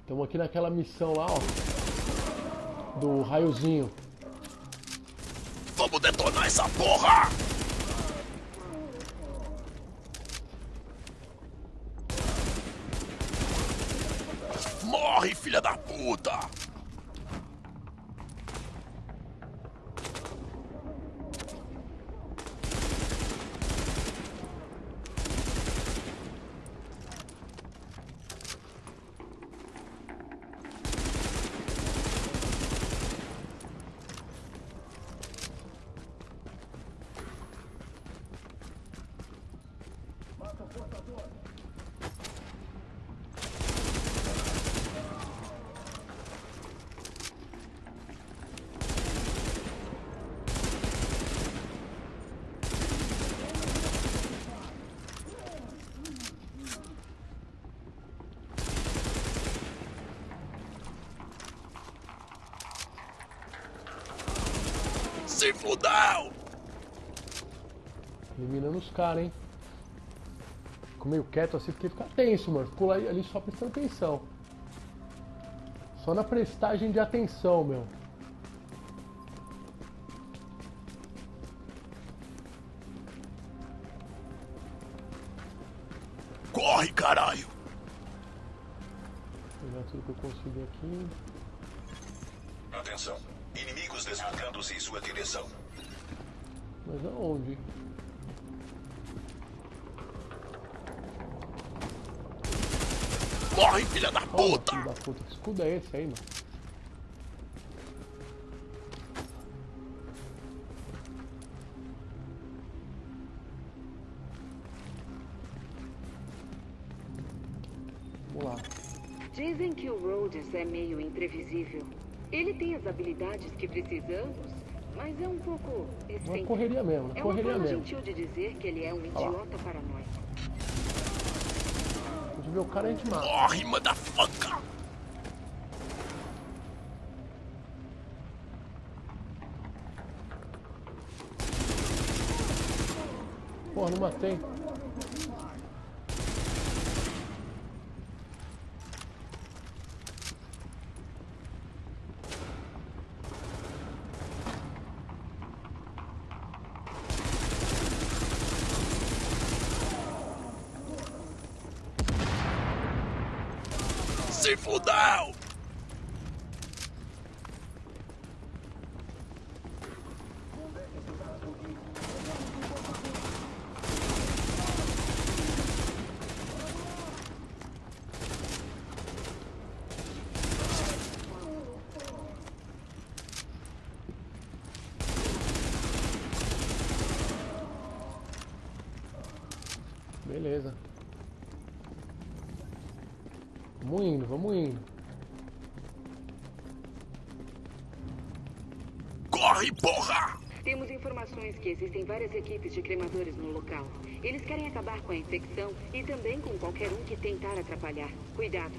Estamos aqui naquela missão lá, ó. Do raiozinho. Vamos detonar essa porra! Morre, filha da puta! Se fudeu! Eliminando os caras, hein? Fico meio quieto assim porque fica tenso, mano. Fico lá- ali só prestando atenção. Só na prestagem de atenção, meu. Corre, caralho! Vou pegar tudo que eu consigo aqui. Atenção. Inimigos deslocando-se em sua direção. Mas aonde? Morre, filha da puta! filho da puta. Que escudo é esse aí, mano? Vamos lá. Dizem que o Rhodes é meio imprevisível. Ele tem as habilidades que precisamos, mas é um pouco Uma excêntrico. correria mesmo, É uma uma correria forma mesmo. gentil de dizer que ele é um lá. idiota paranoico. A gente vê o cara, a gente mata. Morre, motherfucker! Porra, não matei. Se várias equipes de cremadores no local. Eles querem acabar com a infecção e também com qualquer um que tentar atrapalhar. Cuidado.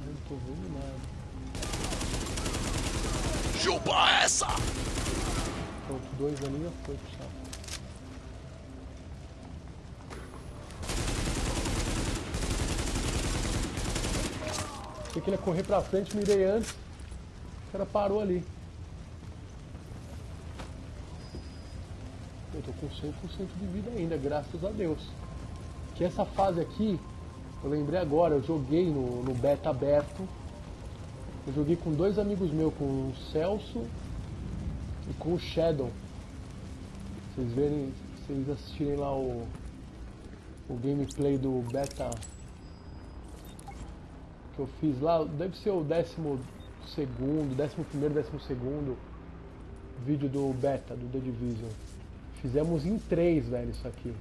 Eu não tô vendo nada. Chupa essa! Pronto, dois ali já foi saco. Achei que ele ia correr pra frente, mirei antes. O cara parou ali. Com 100% de vida ainda, graças a Deus. Que essa fase aqui, eu lembrei agora, eu joguei no, no beta aberto. Eu joguei com dois amigos meus, com o Celso e com o Shadow. Vocês verem, vocês assistirem lá o, o gameplay do beta que eu fiz lá, deve ser o décimo segundo, décimo primeiro, décimo segundo vídeo do beta do The Division. Fizemos em três, velho, isso aqui.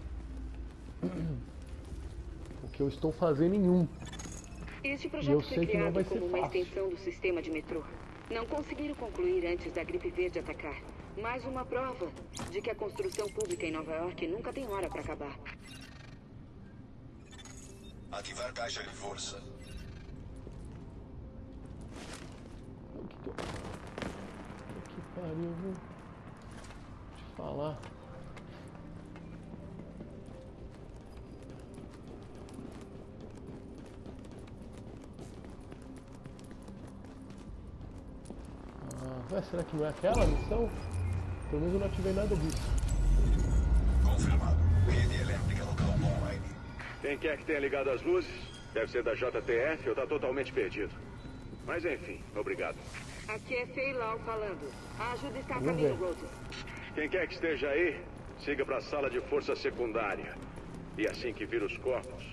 O que eu estou fazendo em um. Este eu projeto sei foi que não criado vai ser como uma fácil. extensão do sistema de metrô. Não conseguiram concluir antes da gripe verde atacar. Mais uma prova de que a construção pública em Nova York nunca tem hora para acabar. Ativar caixa de força. O que que eu... Que pariu, viu? Deixa eu falar. Ah, ué, será que não é aquela missão? Pelo menos eu não ativei nada disso. Confirmado. Rede elétrica local online. Quem quer que tenha ligado as luzes? Deve ser da JTF ou tá totalmente perdido. Mas enfim, obrigado. Aqui é Feilau falando. A ajuda está a Vamos caminho. Rhodes. Quem quer que esteja aí, siga para a sala de força secundária. E assim que vir os corpos,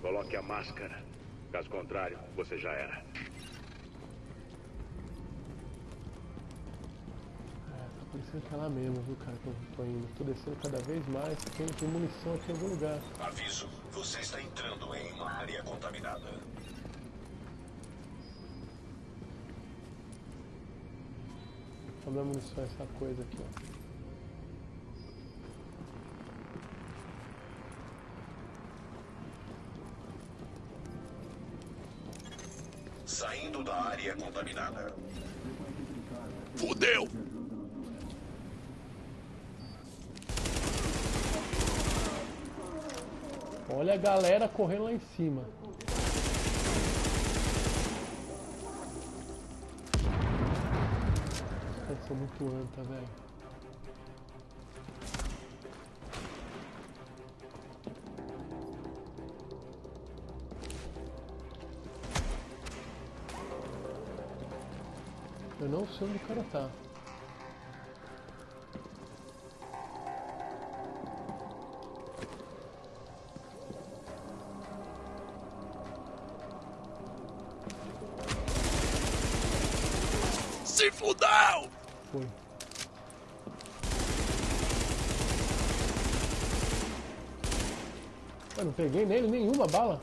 coloque a máscara. Caso contrário, você já era. Tá parecendo aquela mesmo, viu, cara, que eu tô indo. Tô descendo cada vez mais. Tem, tem munição aqui em algum lugar. Aviso. Você está entrando em uma área contaminada. Minha munição é essa coisa aqui, ó. Saindo da área contaminada. Fudeu! Olha a galera correndo lá em cima. Caras são muito anta, velho. Eu não sei onde o cara tá. Eu não peguei nele nenhuma bala.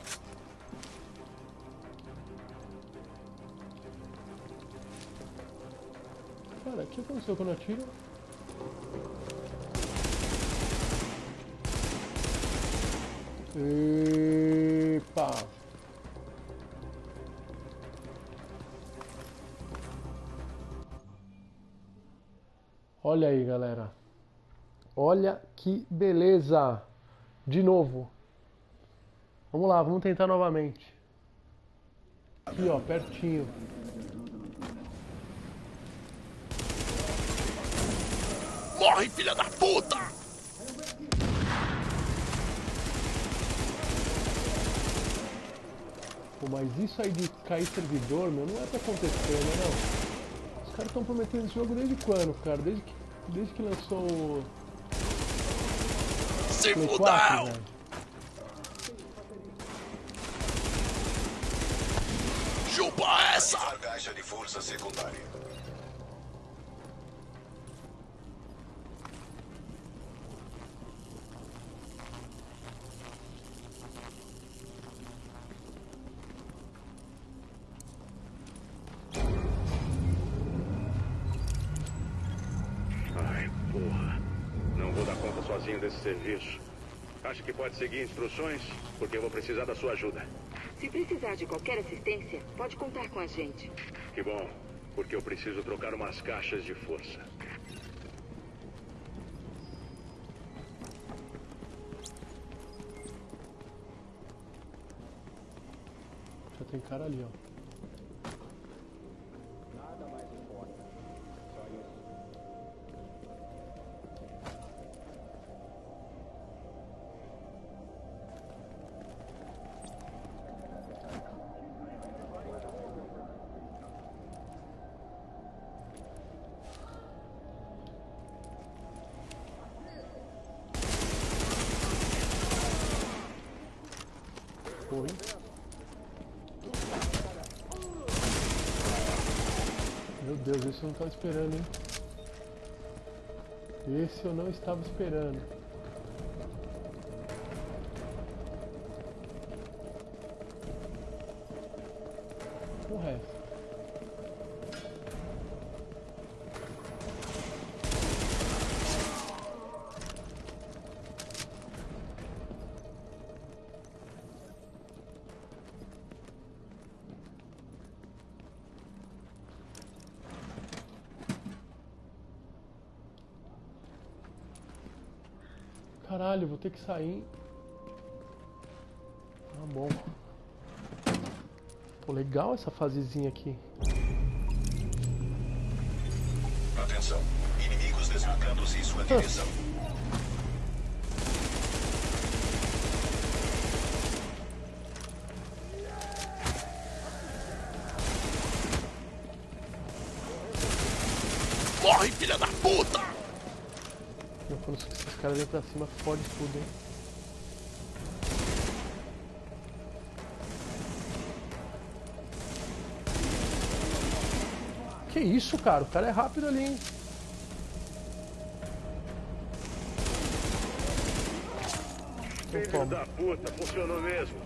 Cara, o que aconteceu quando eu atiro? Epa! Olha aí, galera. Olha que beleza. De novo. Vamos lá, vamos tentar novamente. Aqui, ó, pertinho. Morre, filha da puta! Pô, mas isso aí de cair servidor, meu, não é pra acontecer, né, não? Os caras estão prometendo esse jogo desde quando, cara? Desde que, desde que lançou o Se Play 4, fudeu! velho. Chupa essa! Ativar caixa de força secundária. Ai, porra. Não vou dar conta sozinho desse serviço. Acha que pode seguir instruções? Porque eu vou precisar da sua ajuda. Se precisar de qualquer assistência, pode contar com a gente. Que bom, porque eu preciso trocar umas caixas de força. Já tem cara ali, ó. Deus, esse eu não estava esperando, hein? Esse eu não estava esperando. O resto. Caralho, vou ter que sair. Tá bom. Pô, legal essa fasezinha aqui. Atenção. Inimigos deslocando-se em sua direção. quando esses caras vêm pra cima, fode tudo, hein? Que isso, cara? O cara é rápido ali, hein? Filho da puta, funcionou mesmo.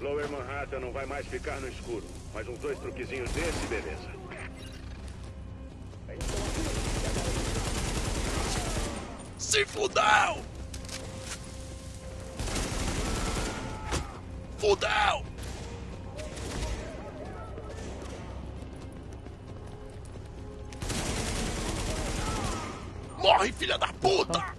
Lower Manhattan não vai mais ficar no escuro. Mais uns dois truquezinhos desse, beleza. Se fudeu! Fudeu! Morre, filha da puta!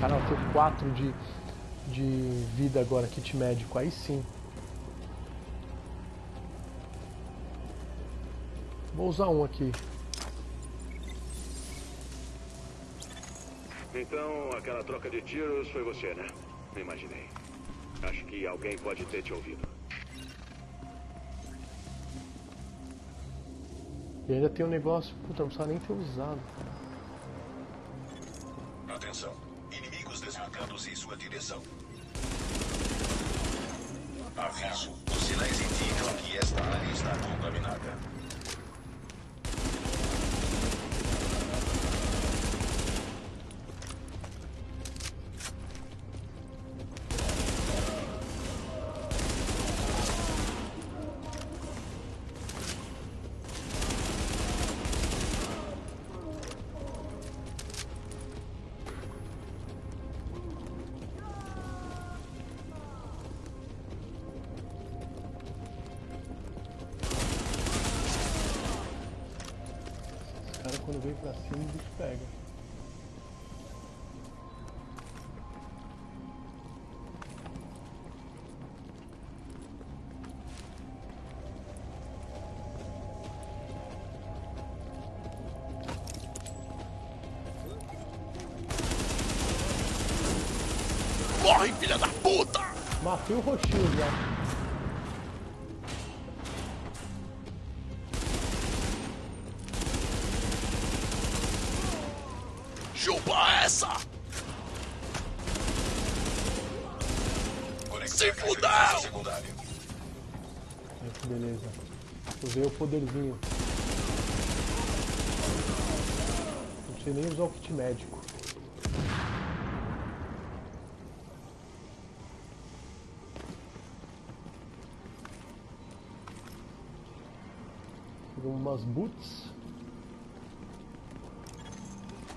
Cara, eu tenho 4 de, de vida agora, kit médico. Aí sim. Vou usar um aqui. Então, aquela troca de tiros foi você, né? Imaginei. Acho que alguém pode ter te ouvido. E ainda tem um negócio. Puta, não precisava nem ter usado. Atenção. Direção. Aviso. Pra cima, o bicho pega. Morre, filha da puta! Matei o roxinho já. Beleza. Usei o poderzinho. Não sei nem usar o kit médico. Pegamos umas boots.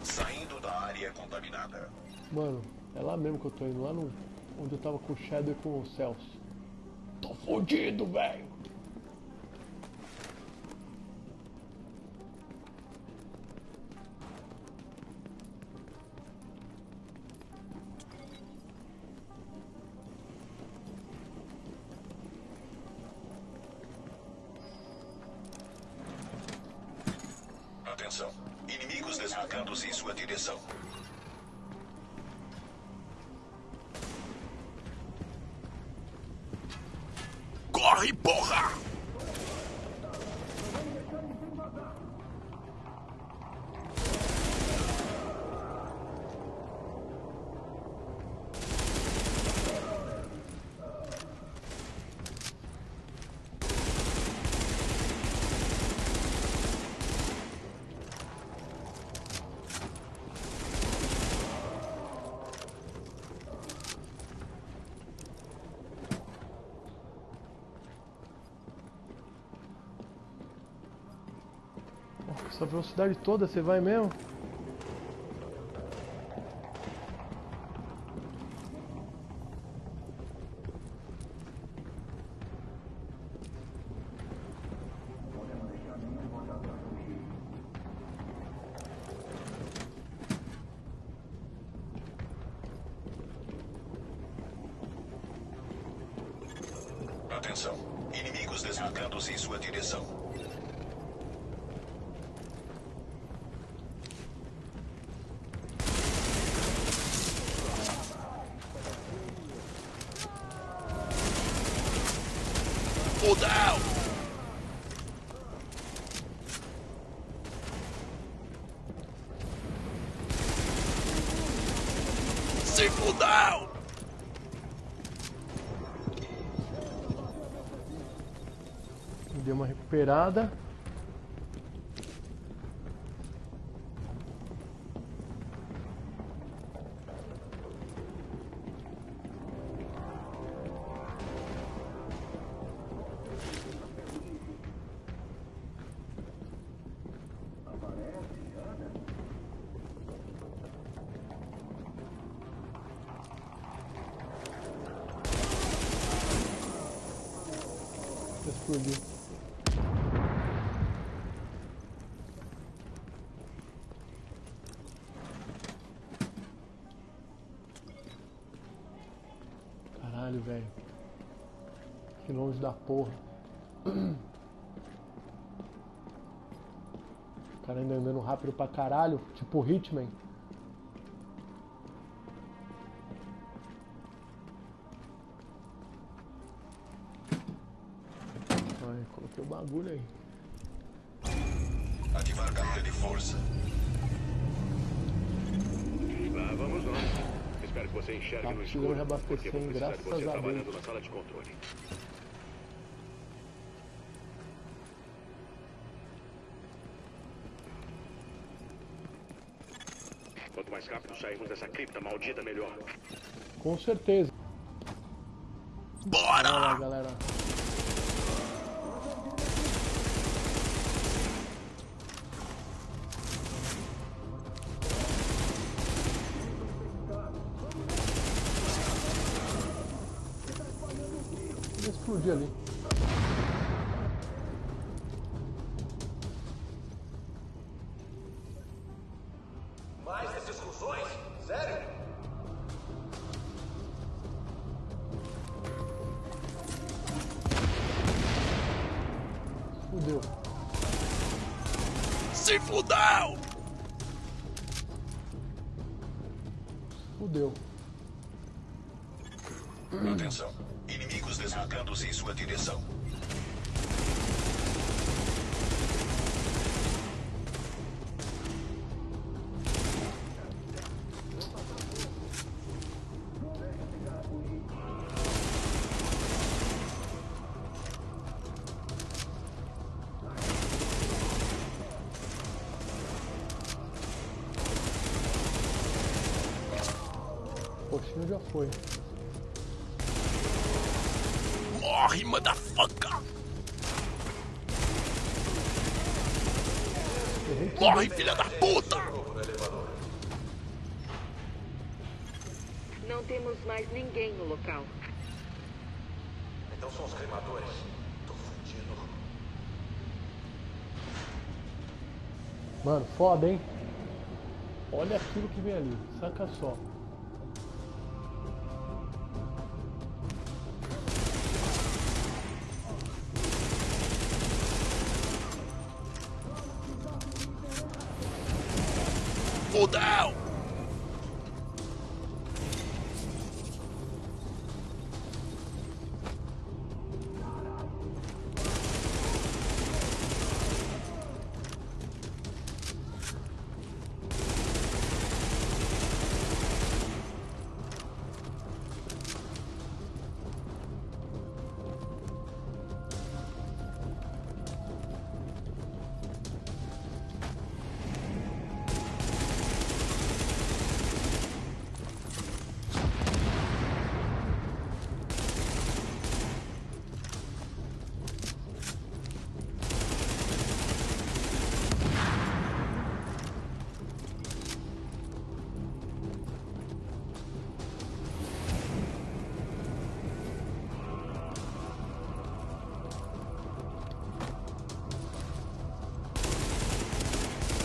Saindo da área contaminada. Mano, é lá mesmo que eu tô indo, lá no, onde eu tava com o Shadow e com o Celso. Tô fudido, velho! Atenção. Inimigos deslocando-se em sua direção. Essa velocidade toda, você vai mesmo? Atenção. Inimigos deslocando-se em sua direção. Fudeu! Se fudeu! Deu uma recuperada. Caralho, velho. Que longe da porra. O cara ainda andando rápido pra caralho, tipo Hitman. Ai, coloquei o bagulho aí. Ativar câmera de força. Lá vamos você enxergue Tá no escuro. porque vou precisar de você trabalhando Deus. na sala de controle. Quanto mais rápido sairmos dessa cripta maldita, melhor. Com certeza. Lá, Bora! galera. Explodir ali. Coxinha já foi. Morre, motherfucker! Morre, filha da puta! Não temos mais ninguém no local. Então são os cremadores. Tô fudido. Mano, foda, hein? Olha aquilo que vem ali. Saca só. Fudeu!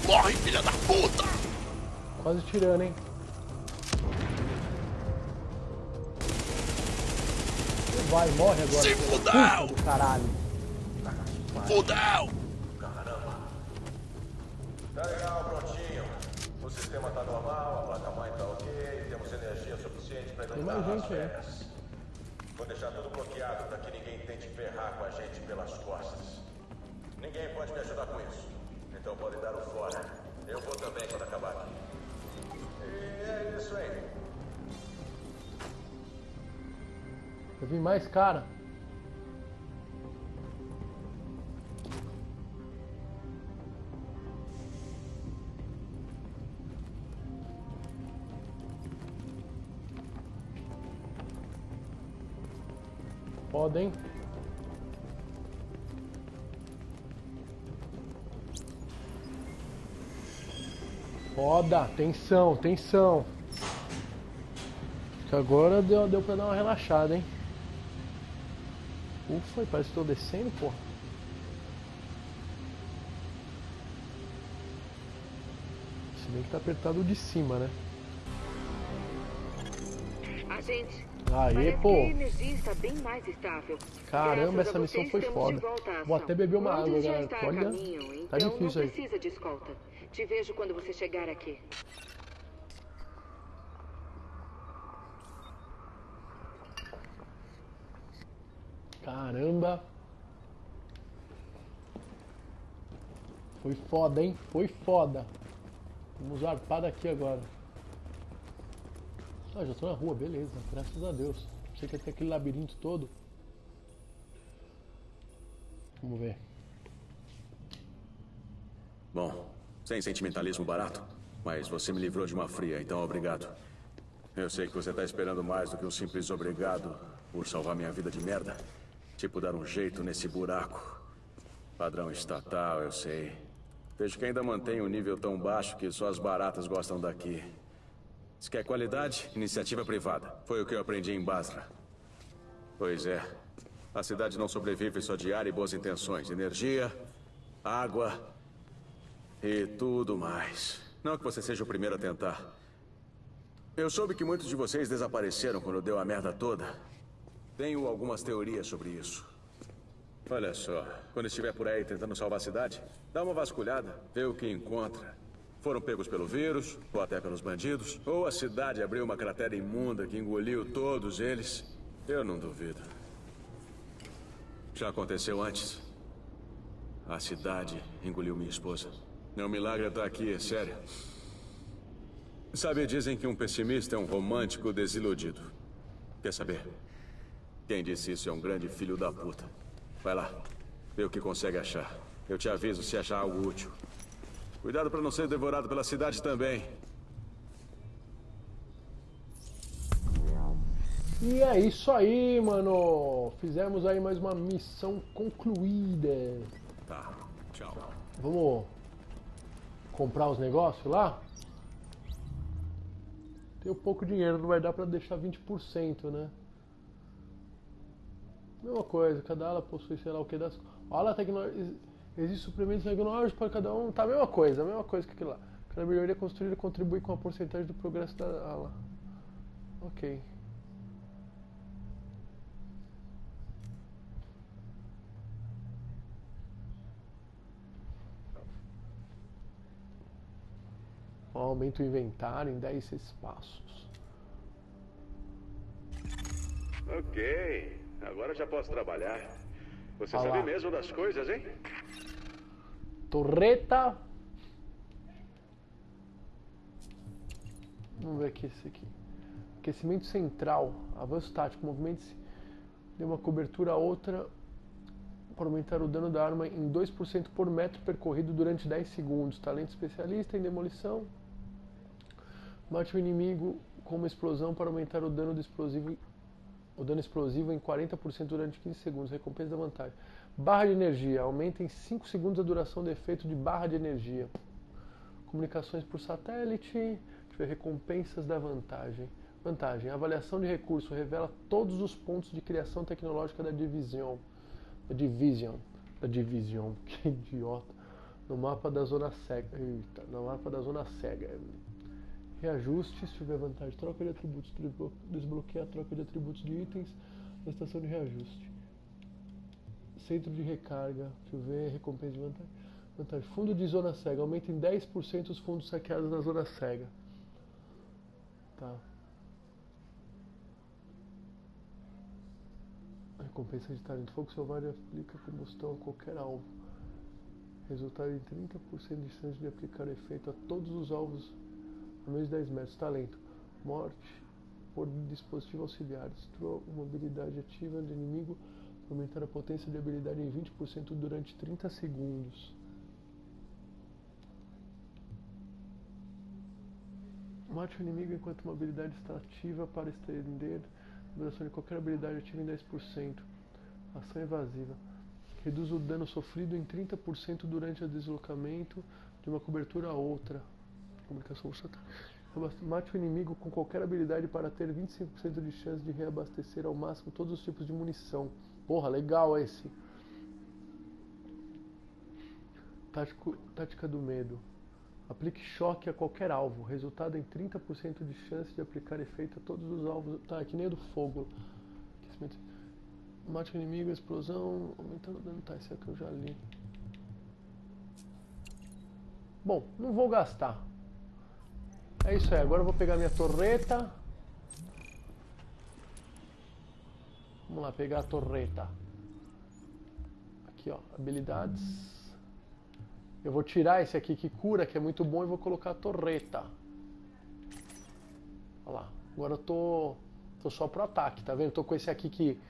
Morre, filha da puta! Quase tirando, hein? vai, morre agora. Se fudeu! caralho. Fudeu! Tá legal, prontinho. O sistema tá normal, a placa-mãe tá ok, temos energia suficiente pra iluminar as gente aí. vegas. Vou deixar tudo bloqueado pra que ninguém tente ferrar com a gente pelas costas. Ninguém pode me ajudar com isso. Então pode dar o fora. Eu vou também quando acabar aqui. E é isso aí. Eu vi mais cara. Foda, Foda, tensão, tensão. Que agora deu, deu pra dar uma relaxada, hein? Ufa, parece que tô descendo, porra. Se bem que tá apertado de cima, né? Agente, Aê, pô. Caramba, essa missão foi foda. Vou até beber uma água, galera. Olha, tá então difícil aí. Te vejo quando você chegar aqui. Caramba. Foi foda, hein? Foi foda. Vamos arpar daqui agora. Ah, já tô na rua, beleza. Graças a Deus. Achei que ia ter aquele labirinto todo. Vamos ver. Bom, sem sentimentalismo barato, mas você me livrou de uma fria, então obrigado. Eu sei que você tá esperando mais do que um simples obrigado por salvar minha vida de merda. Tipo, dar um jeito nesse buraco. Padrão estatal, eu sei. Vejo que ainda mantém um nível tão baixo que só as baratas gostam daqui. Se quer qualidade, iniciativa privada. Foi o que eu aprendi em Basra. Pois é. A cidade não sobrevive só de ar e boas intenções. Energia, água, e tudo mais. Não que você seja o primeiro a tentar. Eu soube que muitos de vocês desapareceram quando deu a merda toda. Tenho algumas teorias sobre isso. Olha só, quando estiver por aí tentando salvar a cidade, dá uma vasculhada, vê o que encontra. Foram pegos pelo vírus, ou até pelos bandidos, ou a cidade abriu uma cratera imunda que engoliu todos eles. Eu não duvido. Já aconteceu antes. A cidade engoliu minha esposa. Um milagre estar aqui, é sério. Sabe, dizem que um pessimista é um romântico desiludido. Quer saber? Quem disse isso é um grande filho da puta. Vai lá, vê o que consegue achar. Eu te aviso se achar algo útil. Cuidado para não ser devorado pela cidade também. E é isso aí, mano. Fizemos aí mais uma missão concluída. Tá, tchau. Vamos comprar os negócios lá? Tenho pouco dinheiro, não vai dar pra deixar 20%, né? Mesma coisa, cada ala possui sei lá o que das. Ala tecnológica. Existem suplementos tecnológicos para cada um. Tá a mesma coisa, a mesma coisa que aquilo lá. Cada melhoria construída contribui com a porcentagem do progresso da ala. Ok. Aumenta o inventário em 10 espaços. Ok, agora já posso trabalhar. Você Olha sabe mesmo das coisas, hein? Torreta. Vamos ver aqui esse aqui. Aquecimento central. Avanço tático. Movimento-se de uma cobertura a outra para aumentar o dano da arma em 2% por metro percorrido durante 10 segundos. Talento especialista em demolição. Mate o inimigo com uma explosão para aumentar o dano explosivo o dano explosivo em 40% durante 15 segundos. Recompensa da vantagem. Barra de energia. Aumenta em 5 segundos a duração do efeito de barra de energia. Comunicações por satélite. Recompensas da vantagem. Vantagem. Avaliação de recurso revela todos os pontos de criação tecnológica da Division. Da Division. Da Division. Que idiota. No mapa da zona cega. Eita, no mapa da zona cega. Reajuste, se tiver vantagem, troca de atributos, desblo- desbloqueia a troca de atributos de itens, na estação de reajuste. Centro de recarga, deixa eu ver, recompensa de vantagem. vantagem. Fundo de zona cega, aumenta em 10% os fundos saqueados na zona cega. Tá. Recompensa de talento. Fogo selvagem aplica combustão a qualquer alvo. Resultado em 30% de chance de aplicar efeito a todos os alvos menos de 10 metros. Talento. Morte por dispositivo auxiliar. Destrua uma habilidade ativa do inimigo para aumentar a potência de habilidade em 20% durante 30 segundos. Mate o inimigo enquanto uma habilidade está ativa para estender a duração de qualquer habilidade ativa em 10%. Ação evasiva. Reduz o dano sofrido em 30% durante o deslocamento de uma cobertura a outra. Comunicação Mate o inimigo com qualquer habilidade para ter 25% de chance de reabastecer ao máximo todos os tipos de munição. Porra, legal esse. Tático, tática do medo. Aplique choque a qualquer alvo. Resultado em 30% de chance de aplicar efeito a todos os alvos. Tá, é que nem o do fogo. Mate o inimigo, explosão, aumentando o dano. Tá, esse aqui eu já li. Bom, não vou gastar. É isso aí, agora eu vou pegar minha torreta. Vamos lá, pegar a torreta. Aqui, ó, habilidades. Eu vou tirar esse aqui que cura, que é muito bom, e vou colocar a torreta. Olha lá. Agora eu tô, tô só pro ataque, tá vendo? Tô com esse aqui que...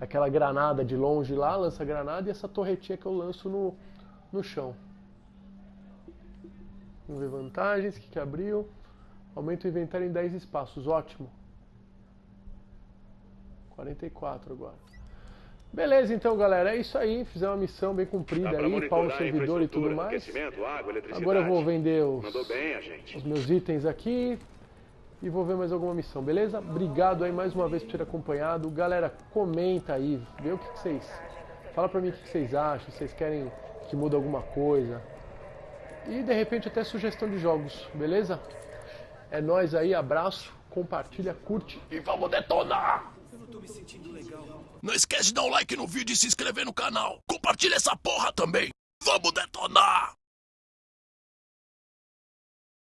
Aquela granada de longe lá, lança granada, e essa torretinha que eu lanço no, no chão. Vamos ver vantagens, o que, que abriu. Aumenta o inventário em 10 espaços, ótimo. 44 agora. Beleza, então, galera, é isso aí. Fizemos uma missão bem cumprida aí, pau no servidor e tudo mais. Água, Agora eu vou vender os, os, meus itens aqui e vou ver mais alguma missão, beleza? Obrigado aí mais uma vez por ter acompanhado. Galera, comenta aí, vê o que, que vocês... Fala pra mim o que, que vocês acham, vocês querem que mude alguma coisa. E de repente até sugestão de jogos, beleza? É nós aí, abraço, compartilha, curte e vamos detonar! Não esquece de dar um like no vídeo e se inscrever no canal. Compartilha essa porra também. Vamos detonar!